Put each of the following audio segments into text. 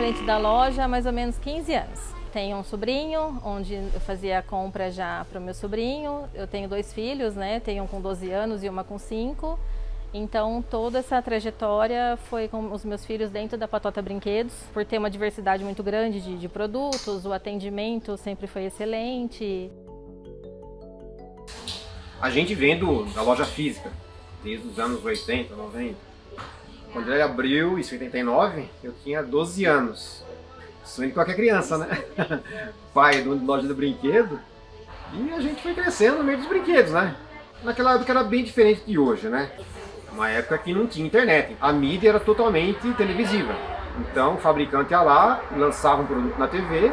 cliente da loja há mais ou menos 15 anos. Tenho um sobrinho, onde eu fazia a compra já para o meu sobrinho. Eu tenho dois filhos, né? Tenho um com 12 anos e uma com 5. Então, toda essa trajetória foi com os meus filhos dentro da Patota Brinquedos, por ter uma diversidade muito grande de, de produtos, o atendimento sempre foi excelente. A gente vendo da loja física, desde os anos 80, 90. Quando ele abriu, em 89, eu tinha 12 anos. Sonho de qualquer criança, né? Pai de loja de brinquedo. E a gente foi crescendo no meio dos brinquedos, né? Naquela época era bem diferente de hoje, né? Uma época que não tinha internet. A mídia era totalmente televisiva. Então o fabricante ia lá, lançava um produto na TV,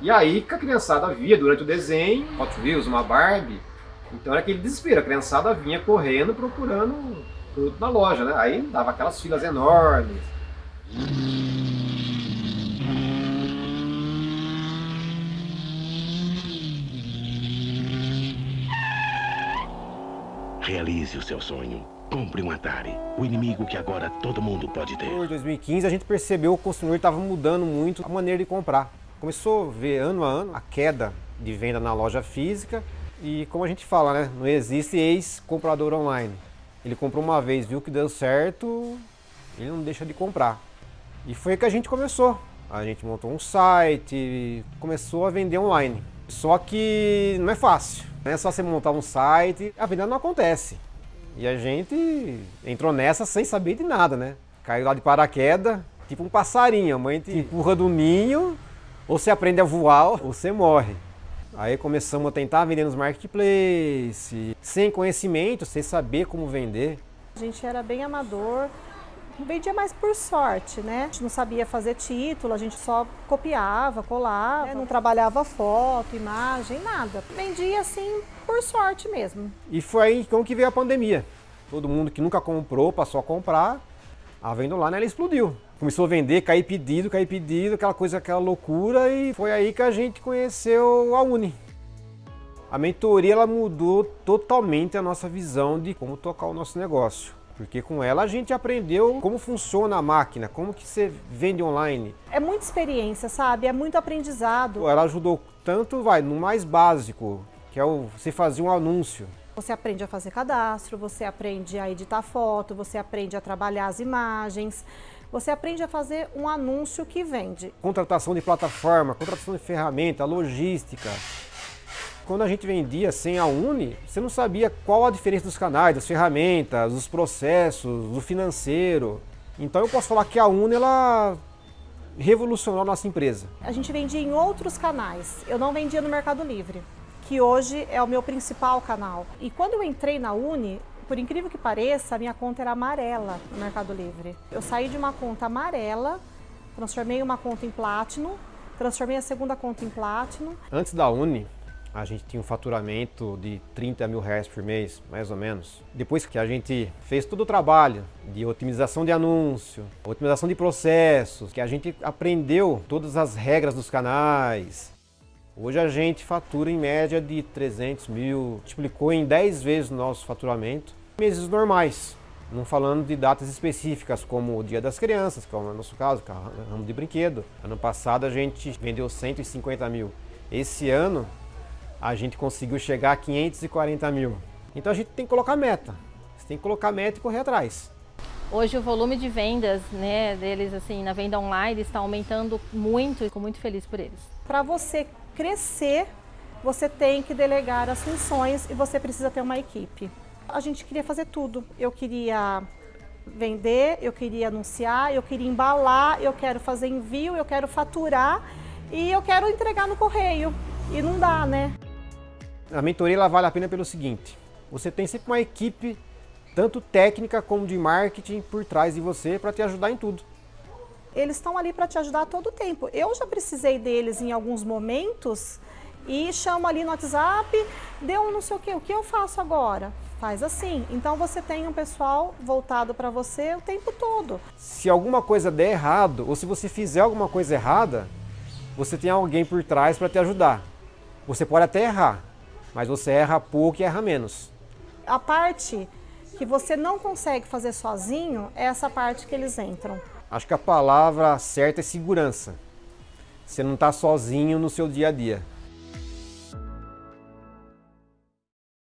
e aí que a criançada via durante o desenho, Hot Wheels, uma Barbie. Então era aquele desespero, a criançada vinha correndo procurando produto na loja, né? Aí dava aquelas filas enormes. Realize o seu sonho. Compre um Atari, o inimigo que agora todo mundo pode ter. Em 2015 a gente percebeu que o consumidor estava mudando muito a maneira de comprar. Começou a ver ano a ano a queda de venda na loja física e como a gente fala, né, não existe ex-comprador online. Ele comprou uma vez, viu que deu certo, ele não deixa de comprar. E foi que a gente começou. A gente montou um site, começou a vender online. Só que não é fácil. Não é só você montar um site, a venda não acontece. E a gente entrou nessa sem saber de nada, né? Caiu lá de paraquedas, tipo um passarinho. A mãe te empurra do ninho, ou você aprende a voar, ou você morre. Aí começamos a tentar vender nos marketplace, sem conhecimento, sem saber como vender. A gente era bem amador, vendia mais por sorte, né? A gente não sabia fazer título, a gente só copiava, colava, né? não trabalhava foto, imagem, nada. Vendia assim por sorte mesmo. E foi aí então que veio a pandemia. Todo mundo que nunca comprou passou a comprar, a venda né, ela explodiu. Começou a vender, cair pedido, cair pedido, aquela coisa, aquela loucura e foi aí que a gente conheceu a Uni. A mentoria ela mudou totalmente a nossa visão de como tocar o nosso negócio. Porque com ela a gente aprendeu como funciona a máquina, como que você vende online. É muita experiência, sabe? É muito aprendizado. Ela ajudou tanto, vai, no mais básico, que é o, você fazer um anúncio. Você aprende a fazer cadastro, você aprende a editar foto, você aprende a trabalhar as imagens, você aprende a fazer um anúncio que vende. Contratação de plataforma, contratação de ferramenta, logística, quando a gente vendia sem a Uni, você não sabia qual a diferença dos canais, das ferramentas, dos processos, do financeiro. Então eu posso falar que a Uni ela revolucionou a nossa empresa. A gente vendia em outros canais, eu não vendia no Mercado Livre, que hoje é o meu principal canal. E quando eu entrei na Uni, por incrível que pareça, a minha conta era amarela no Mercado Livre. Eu saí de uma conta amarela, transformei uma conta em Platinum, transformei a segunda conta em Platinum. Antes da Uni, a gente tinha um faturamento de 30 mil reais por mês, mais ou menos. Depois que a gente fez todo o trabalho de otimização de anúncio, otimização de processos, que a gente aprendeu todas as regras dos canais, hoje a gente fatura em média de 300 mil, multiplicou em 10 vezes o nosso faturamento. Meses normais, não falando de datas específicas, como o Dia das Crianças, que é o nosso caso, que é o ramo de brinquedo. Ano passado a gente vendeu 150 mil. Esse ano a gente conseguiu chegar a 540 mil. Então a gente tem que colocar meta. Você tem que colocar meta e correr atrás. Hoje o volume de vendas né, deles assim na venda online está aumentando muito e fico muito feliz por eles. Para você crescer, você tem que delegar as funções e você precisa ter uma equipe. A gente queria fazer tudo. Eu queria vender, eu queria anunciar, eu queria embalar, eu quero fazer envio, eu quero faturar e eu quero entregar no correio. E não dá, né? A mentoria ela vale a pena pelo seguinte, você tem sempre uma equipe, tanto técnica como de marketing, por trás de você para te ajudar em tudo. Eles estão ali para te ajudar todo o tempo. Eu já precisei deles em alguns momentos e chamo ali no WhatsApp, deu não sei o que, o que eu faço agora? Faz assim. Então você tem um pessoal voltado para você o tempo todo. Se alguma coisa der errado, ou se você fizer alguma coisa errada, você tem alguém por trás para te ajudar. Você pode até errar, mas você erra pouco e erra menos. A parte que você não consegue fazer sozinho é essa parte que eles entram. Acho que a palavra certa é segurança. Você não está sozinho no seu dia a dia.